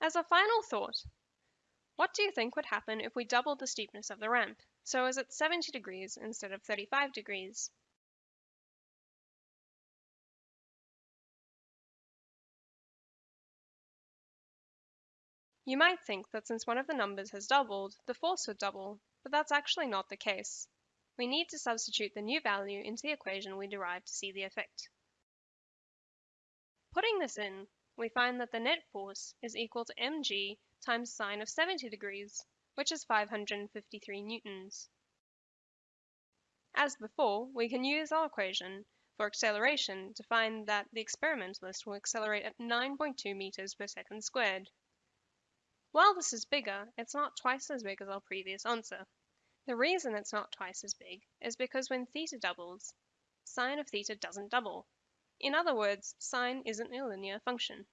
As a final thought, what do you think would happen if we doubled the steepness of the ramp, so as at 70 degrees instead of 35 degrees? You might think that since one of the numbers has doubled, the force would double, but that's actually not the case. We need to substitute the new value into the equation we derived to see the effect. Putting this in, we find that the net force is equal to mg times sine of 70 degrees, which is 553 newtons. As before, we can use our equation for acceleration to find that the experimentalist will accelerate at 9.2 meters per second squared. While this is bigger, it's not twice as big as our previous answer. The reason it's not twice as big is because when theta doubles, sine of theta doesn't double. In other words, sine isn't a linear function.